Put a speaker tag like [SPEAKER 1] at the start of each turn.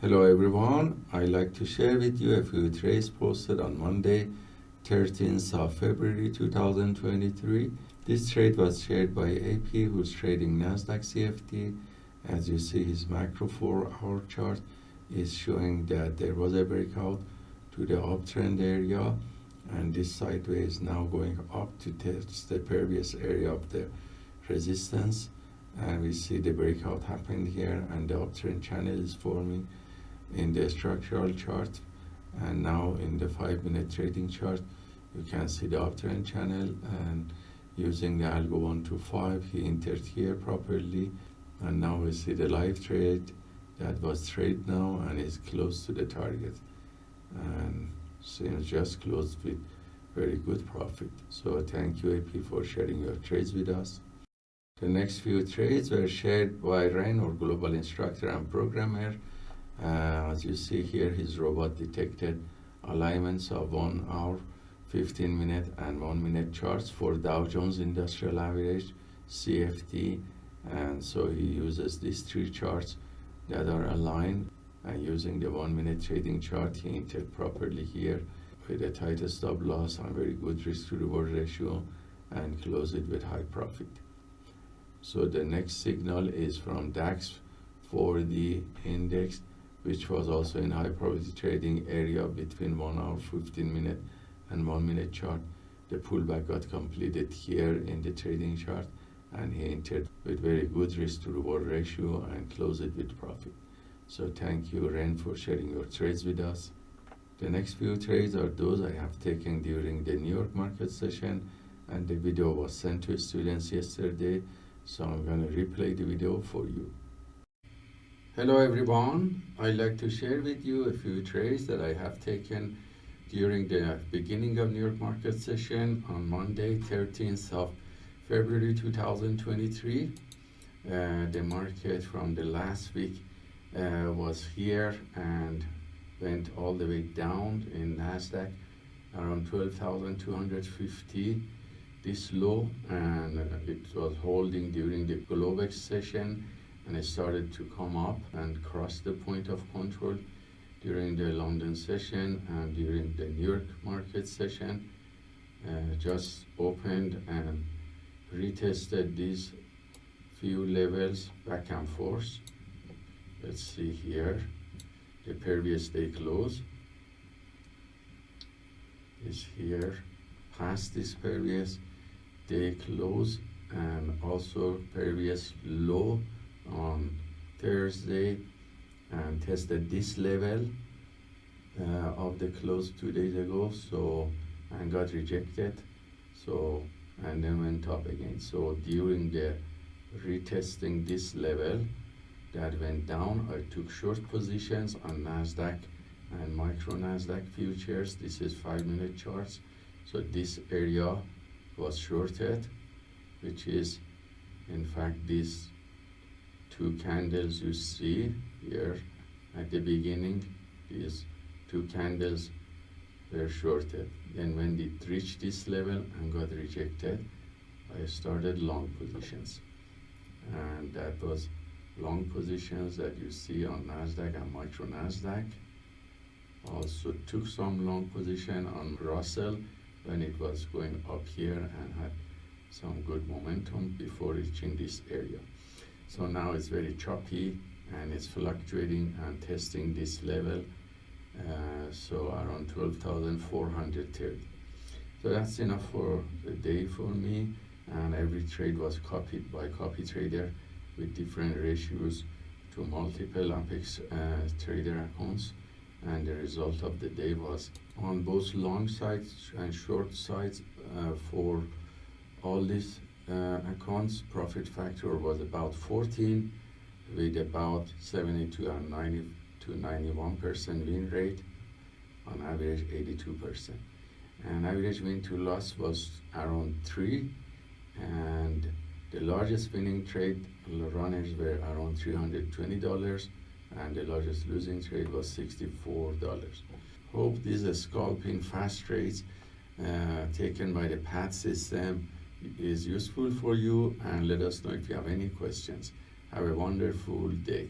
[SPEAKER 1] Hello everyone, I'd like to share with you a few trades posted on Monday, 13th of February 2023. This trade was shared by AP who's trading Nasdaq CFD. As you see his macro 4 hour chart is showing that there was a breakout to the uptrend area and this sideways now going up to test the previous area of the resistance and we see the breakout happened here and the uptrend channel is forming in the structural chart and now in the five minute trading chart you can see the uptrend channel and using the algo 1 to 5 he entered here properly and now we see the live trade that was trade now and is close to the target. And seems just closed with very good profit. So thank you ap for sharing your trades with us. The next few trades were shared by Rain or global instructor and programmer uh, as you see here, his robot detected alignments of one hour, 15 minute and one minute charts for Dow Jones Industrial Average, CFD, and so he uses these three charts that are aligned and using the one minute trading chart he entered properly here with a tight stop loss and very good risk to reward ratio and close it with high profit. So the next signal is from DAX for the index which was also in high probability trading area between 1 hour 15 minute and 1 minute chart. The pullback got completed here in the trading chart and he entered with very good risk to reward ratio and closed it with profit. So thank you Ren for sharing your trades with us. The next few trades are those I have taken during the New York market session and the video was sent to students yesterday so I'm going to replay the video for you. Hello everyone, I'd like to share with you a few trades that I have taken during the beginning of New York market session on Monday 13th of February 2023. Uh, the market from the last week uh, was here and went all the way down in Nasdaq around 12,250 this low and it was holding during the Globex session and it started to come up and cross the point of control during the London session and during the New York market session. Uh, just opened and retested these few levels back and forth. Let's see here. The previous day close is here. Past this previous day close and also previous low on Thursday and tested this level uh, of the close two days ago so and got rejected so and then went up again. So during the retesting this level that went down I took short positions on Nasdaq and micro Nasdaq futures. This is five minute charts. So this area was shorted which is in fact this two candles you see here at the beginning. These two candles were shorted. Then when it reached this level and got rejected I started long positions. And that was long positions that you see on Nasdaq and micro Nasdaq. Also took some long position on Russell when it was going up here and had some good momentum before reaching this area so now it's very choppy and it's fluctuating and testing this level. Uh, so around 12,430. So that's enough for the day for me. And every trade was copied by copy trader with different ratios to multiple Apex uh, trader accounts. And the result of the day was on both long sides and short sides uh, for all these accounts profit factor was about 14 with about 70 to 90 to 91 percent win rate on average 82 percent. And average win to loss was around 3 and the largest winning trade runners were around 320 dollars and the largest losing trade was 64 dollars. Hope these are scalping fast trades uh, taken by the PAT system is useful for you and let us know if you have any questions. Have a wonderful day.